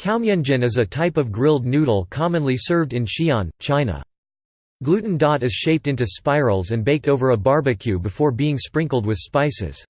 Kaomianjin is a type of grilled noodle commonly served in Xi'an, China. Gluten dot is shaped into spirals and baked over a barbecue before being sprinkled with spices.